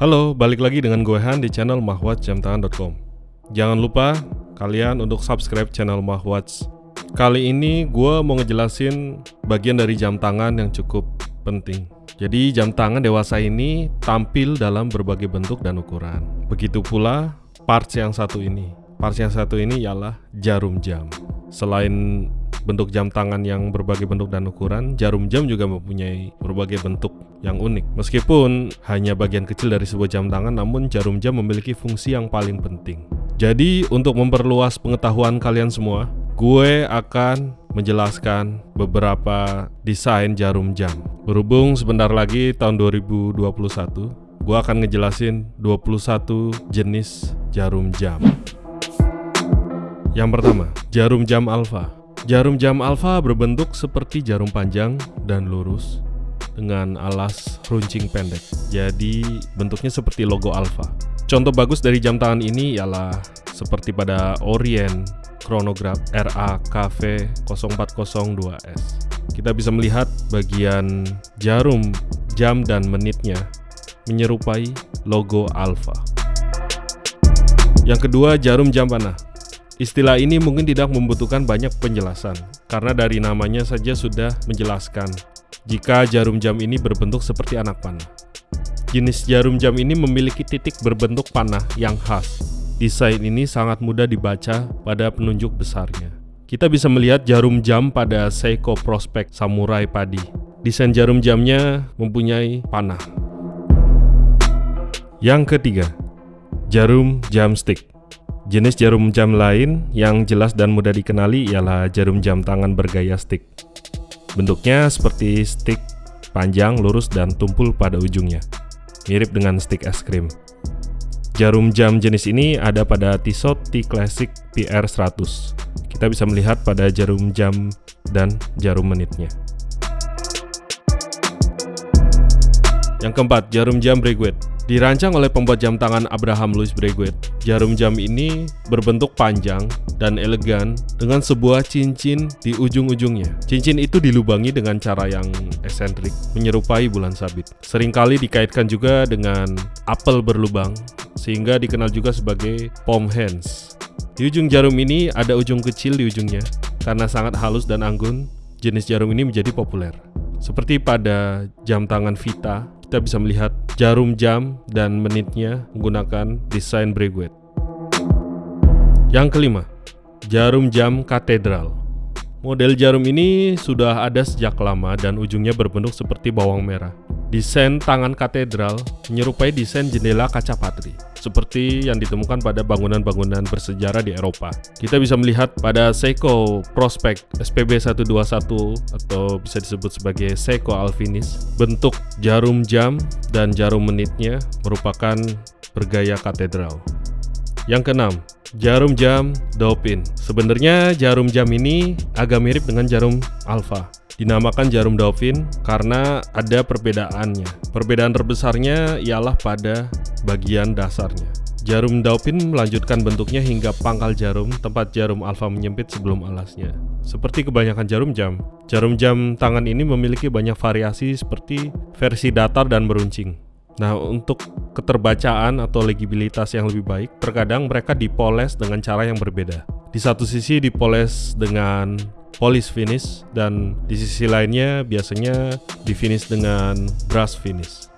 Halo, balik lagi dengan gue Han di channel mahwatjamtangan.com Jangan lupa kalian untuk subscribe channel Mahwatch. Kali ini gue mau ngejelasin bagian dari jam tangan yang cukup penting. Jadi jam tangan dewasa ini tampil dalam berbagai bentuk dan ukuran. Begitu pula parts yang satu ini. Parts yang satu ini ialah jarum jam. Selain bentuk jam tangan yang berbagai bentuk dan ukuran, jarum jam juga mempunyai berbagai bentuk yang unik. Meskipun hanya bagian kecil dari sebuah jam tangan, namun jarum jam memiliki fungsi yang paling penting. Jadi, untuk memperluas pengetahuan kalian semua, gue akan menjelaskan beberapa desain jarum jam. Berhubung sebentar lagi tahun 2021, gue akan ngejelasin 21 jenis jarum jam. Yang pertama, jarum jam alfa. Jarum jam alfa berbentuk seperti jarum panjang dan lurus dengan alas runcing pendek. Jadi bentuknya seperti logo alfa. Contoh bagus dari jam tangan ini ialah seperti pada Orient Chronograph RAKV 0402S. Kita bisa melihat bagian jarum jam dan menitnya menyerupai logo alfa. Yang kedua, jarum jam panah. Istilah ini mungkin tidak membutuhkan banyak penjelasan, karena dari namanya saja sudah menjelaskan jika jarum jam ini berbentuk seperti anak panah. Jenis jarum jam ini memiliki titik berbentuk panah yang khas. Desain ini sangat mudah dibaca pada penunjuk besarnya. Kita bisa melihat jarum jam pada Seiko Prospect Samurai Padi. Desain jarum jamnya mempunyai panah. Yang ketiga, jarum jam stick. Jenis jarum jam lain yang jelas dan mudah dikenali ialah jarum jam tangan bergaya stick. Bentuknya seperti stick panjang, lurus, dan tumpul pada ujungnya. Mirip dengan stick es krim. Jarum jam jenis ini ada pada Tissot T Classic PR100. Kita bisa melihat pada jarum jam dan jarum menitnya. Yang keempat, jarum jam Breguet. Dirancang oleh pembuat jam tangan Abraham Louis Breguet, jarum jam ini berbentuk panjang dan elegan dengan sebuah cincin di ujung-ujungnya. Cincin itu dilubangi dengan cara yang esentrik, menyerupai bulan sabit. Seringkali dikaitkan juga dengan apel berlubang, sehingga dikenal juga sebagai palm hands. Di ujung jarum ini ada ujung kecil di ujungnya. Karena sangat halus dan anggun, jenis jarum ini menjadi populer. Seperti pada jam tangan Vita kita bisa melihat jarum jam dan menitnya menggunakan desain Breguet. Yang kelima, jarum jam katedral. Model jarum ini sudah ada sejak lama dan ujungnya berbentuk seperti bawang merah. Desain tangan katedral menyerupai desain jendela kaca patri, seperti yang ditemukan pada bangunan-bangunan bersejarah di Eropa. Kita bisa melihat pada Seiko Prospect SPB 121 atau bisa disebut sebagai Seiko Alfinis, bentuk jarum jam dan jarum menitnya merupakan bergaya katedral. Yang keenam, jarum jam Dauphin. Sebenarnya jarum jam ini agak mirip dengan jarum Alpha dinamakan jarum Dauphin karena ada perbedaannya. Perbedaan terbesarnya ialah pada bagian dasarnya. Jarum Dauphin melanjutkan bentuknya hingga pangkal jarum tempat jarum alfa menyempit sebelum alasnya. Seperti kebanyakan jarum jam, jarum jam tangan ini memiliki banyak variasi seperti versi datar dan meruncing. Nah, untuk keterbacaan atau legibilitas yang lebih baik, terkadang mereka dipoles dengan cara yang berbeda. Di satu sisi dipoles dengan polish finish dan di sisi lainnya biasanya di finish dengan brush finish.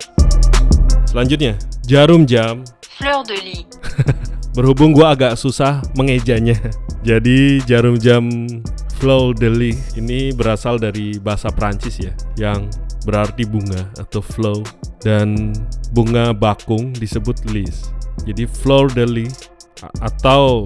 Selanjutnya, jarum jam Fleur de lis. Berhubung gua agak susah mengejanya. Jadi jarum jam Fleur de lis ini berasal dari bahasa Prancis ya, yang berarti bunga atau flow dan bunga bakung disebut lis. Jadi fleur de lis atau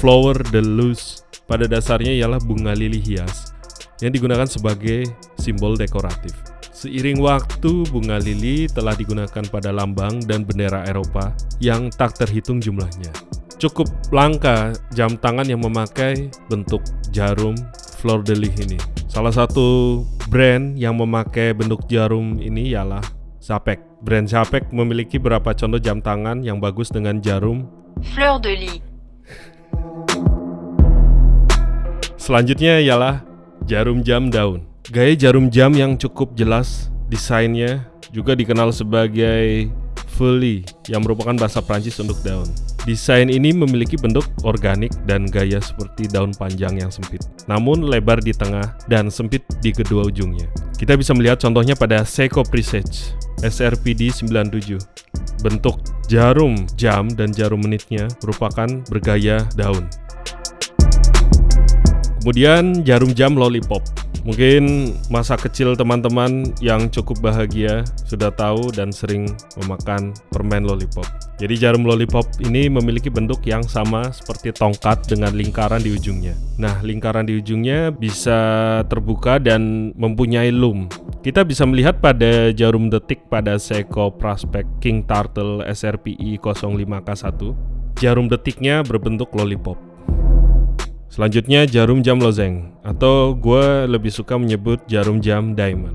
flower de lis pada dasarnya ialah bunga lili hias yang digunakan sebagai simbol dekoratif. Seiring waktu, bunga lili telah digunakan pada lambang dan bendera Eropa yang tak terhitung jumlahnya. Cukup langka jam tangan yang memakai bentuk jarum fleur de lis ini. Salah satu brand yang memakai bentuk jarum ini ialah Zapek. Brand Zapek memiliki beberapa contoh jam tangan yang bagus dengan jarum Fleur de lis. Selanjutnya ialah jarum jam daun. Gaya jarum jam yang cukup jelas desainnya juga dikenal sebagai feuille yang merupakan bahasa Prancis untuk daun. Desain ini memiliki bentuk organik dan gaya seperti daun panjang yang sempit, namun lebar di tengah dan sempit di kedua ujungnya. Kita bisa melihat contohnya pada Seiko Presage SRPD 97. Bentuk jarum jam dan jarum menitnya merupakan bergaya daun. Kemudian jarum jam lollipop. Mungkin masa kecil teman-teman yang cukup bahagia sudah tahu dan sering memakan permen lollipop. Jadi jarum lollipop ini memiliki bentuk yang sama seperti tongkat dengan lingkaran di ujungnya. Nah, lingkaran di ujungnya bisa terbuka dan mempunyai loom. Kita bisa melihat pada jarum detik pada Seiko Prospect King Turtle SRPI 05K1, jarum detiknya berbentuk lollipop. Selanjutnya jarum jam lozeng atau gue lebih suka menyebut jarum jam diamond.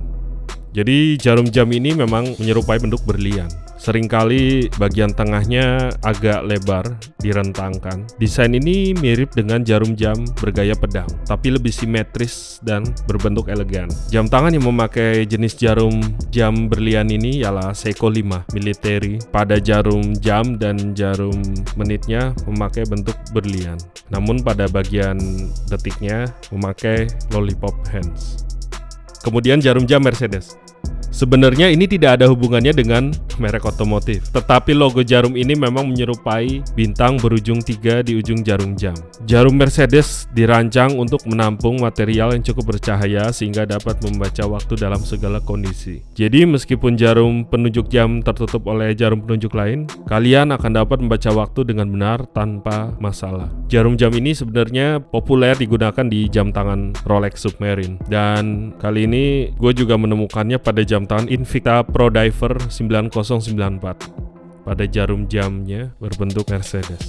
Jadi jarum jam ini memang menyerupai bentuk berlian. Seringkali bagian tengahnya agak lebar, direntangkan. Desain ini mirip dengan jarum jam bergaya pedang, tapi lebih simetris dan berbentuk elegan. Jam tangan yang memakai jenis jarum jam berlian ini ialah Seiko 5 military. Pada jarum jam dan jarum menitnya memakai bentuk berlian. Namun pada bagian detiknya memakai lollipop hands. Kemudian jarum jam Mercedes. Sebenarnya ini tidak ada hubungannya dengan merek otomotif, tetapi logo jarum ini memang menyerupai bintang berujung tiga di ujung jarum jam. Jarum Mercedes dirancang untuk menampung material yang cukup bercahaya sehingga dapat membaca waktu dalam segala kondisi. Jadi meskipun jarum penunjuk jam tertutup oleh jarum penunjuk lain, kalian akan dapat membaca waktu dengan benar tanpa masalah. Jarum jam ini sebenarnya populer digunakan di jam tangan Rolex Submarine dan kali ini gue juga menemukannya pada jam tangan Invicta Pro Diver 9094 pada jarum jamnya berbentuk Mercedes.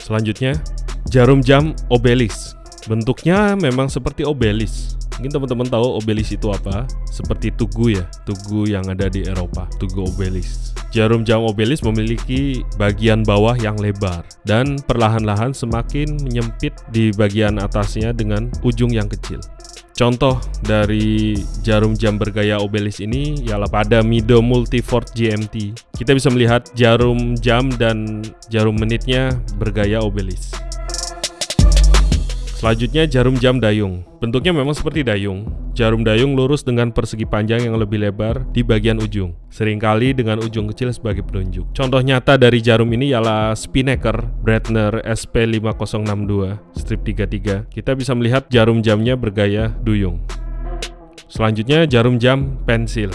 Selanjutnya, jarum jam Obelis. Bentuknya memang seperti Obelis. Mungkin teman-teman tahu Obelis itu apa? Seperti Tugu ya, Tugu yang ada di Eropa, Tugu Obelis. Jarum jam Obelis memiliki bagian bawah yang lebar dan perlahan-lahan semakin menyempit di bagian atasnya dengan ujung yang kecil. Contoh dari jarum jam bergaya obelis ini ialah pada Mido Multifort GMT. Kita bisa melihat jarum jam dan jarum menitnya bergaya obelis. Selanjutnya jarum jam dayung. Bentuknya memang seperti dayung. Jarum dayung lurus dengan persegi panjang yang lebih lebar di bagian ujung, sering kali dengan ujung kecil sebagai penunjuk. Contoh nyata dari jarum ini ialah Spinnaker Breitner SP5062 strip 33. Kita bisa melihat jarum jamnya bergaya duyung. Selanjutnya jarum jam pensil.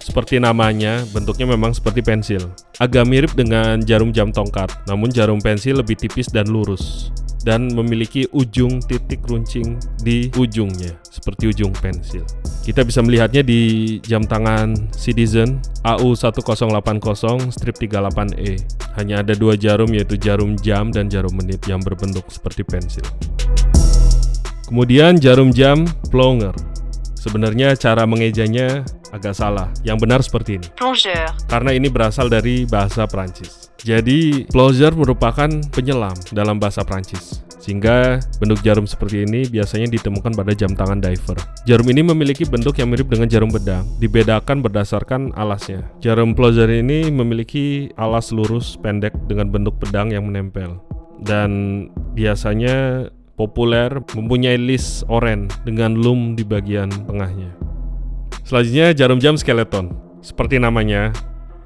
Seperti namanya, bentuknya memang seperti pensil. Agak mirip dengan jarum jam tongkat, namun jarum pensil lebih tipis dan lurus dan memiliki ujung titik runcing di ujungnya seperti ujung pensil. Kita bisa melihatnya di jam tangan Citizen AU1080 strip 38E. Hanya ada dua jarum yaitu jarum jam dan jarum menit yang berbentuk seperti pensil. Kemudian jarum jam Plonger. Sebenarnya cara mengejanya agak salah. Yang benar seperti ini. plongeur, Karena ini berasal dari bahasa Prancis. Jadi, plongeur merupakan penyelam dalam bahasa Prancis. Sehingga bentuk jarum seperti ini biasanya ditemukan pada jam tangan diver. Jarum ini memiliki bentuk yang mirip dengan jarum pedang, dibedakan berdasarkan alasnya. Jarum plongeur ini memiliki alas lurus pendek dengan bentuk pedang yang menempel. Dan biasanya populer mempunyai list oranye dengan loom di bagian tengahnya. Selanjutnya jarum jam skeleton. Seperti namanya,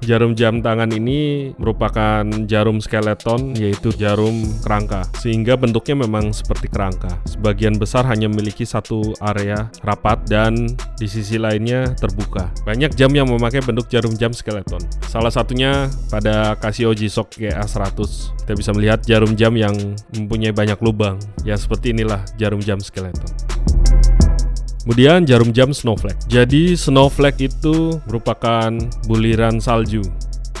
jarum jam tangan ini merupakan jarum skeleton yaitu jarum kerangka. Sehingga bentuknya memang seperti kerangka. Sebagian besar hanya memiliki satu area rapat dan di sisi lainnya terbuka. Banyak jam yang memakai bentuk jarum jam skeleton. Salah satunya pada Casio G-Shock GA100. Kita bisa melihat jarum jam yang mempunyai banyak lubang. Ya seperti inilah jarum jam skeleton. Kemudian jarum jam snowflake. Jadi snowflake itu merupakan buliran salju.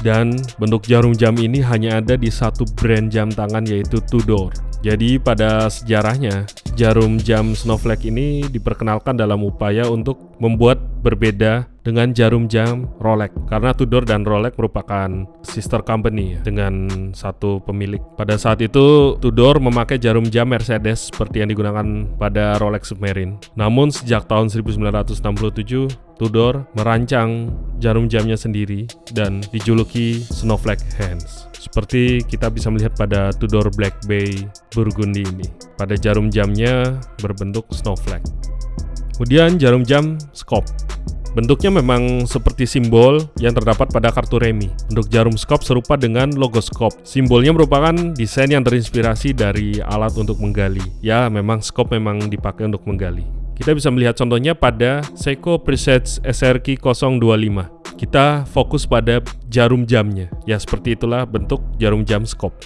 Dan bentuk jarum jam ini hanya ada di satu brand jam tangan yaitu Tudor. Jadi pada sejarahnya jarum jam Snowflake ini diperkenalkan dalam upaya untuk membuat berbeda dengan jarum jam Rolex karena Tudor dan Rolex merupakan sister company dengan satu pemilik. Pada saat itu Tudor memakai jarum jam Mercedes seperti yang digunakan pada Rolex Submarine. Namun sejak tahun 1967 Tudor merancang jarum jamnya sendiri dan dijuluki Snowflake Hands. Seperti kita bisa melihat pada Tudor Black Bay Burgundy ini. Pada jarum jamnya berbentuk snowflake. Kemudian jarum jam Scope. Bentuknya memang seperti simbol yang terdapat pada kartu remi. Bentuk jarum skop serupa dengan logo skop. Simbolnya merupakan desain yang terinspirasi dari alat untuk menggali. Ya, memang skop memang dipakai untuk menggali. Kita bisa melihat contohnya pada Seiko Presets SRQ 025. Kita fokus pada jarum jamnya. Ya, seperti itulah bentuk jarum jam skop.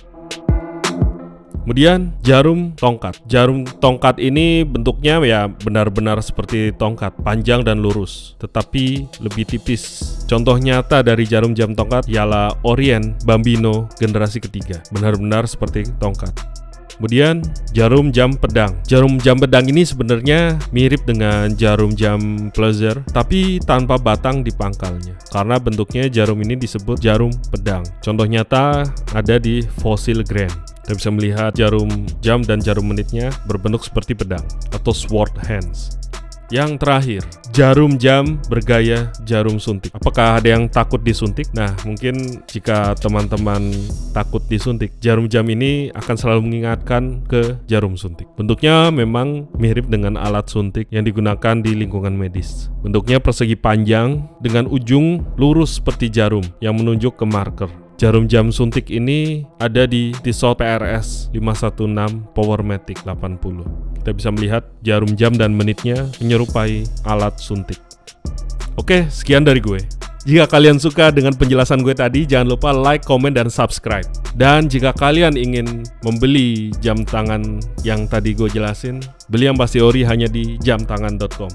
Kemudian jarum tongkat. Jarum tongkat ini bentuknya ya benar-benar seperti tongkat, panjang dan lurus, tetapi lebih tipis. Contoh nyata dari jarum jam tongkat ialah Orient Bambino generasi ketiga. Benar-benar seperti tongkat. Kemudian jarum jam pedang. Jarum jam pedang ini sebenarnya mirip dengan jarum jam pleasure, tapi tanpa batang di pangkalnya. Karena bentuknya jarum ini disebut jarum pedang. Contoh nyata ada di Fossil Grand. Kita bisa melihat jarum jam dan jarum menitnya berbentuk seperti pedang atau sword hands. Yang terakhir, jarum jam bergaya jarum suntik. Apakah ada yang takut disuntik? Nah, mungkin jika teman-teman takut disuntik, jarum jam ini akan selalu mengingatkan ke jarum suntik. Bentuknya memang mirip dengan alat suntik yang digunakan di lingkungan medis. Bentuknya persegi panjang dengan ujung lurus seperti jarum yang menunjuk ke marker. Jarum jam suntik ini ada di Tissot PRS 516 Powermatic 80. Kita bisa melihat jarum jam dan menitnya menyerupai alat suntik. Oke, sekian dari gue. Jika kalian suka dengan penjelasan gue tadi, jangan lupa like, komen, dan subscribe. Dan jika kalian ingin membeli jam tangan yang tadi gue jelasin, beli yang pasti ori hanya di jamtangan.com.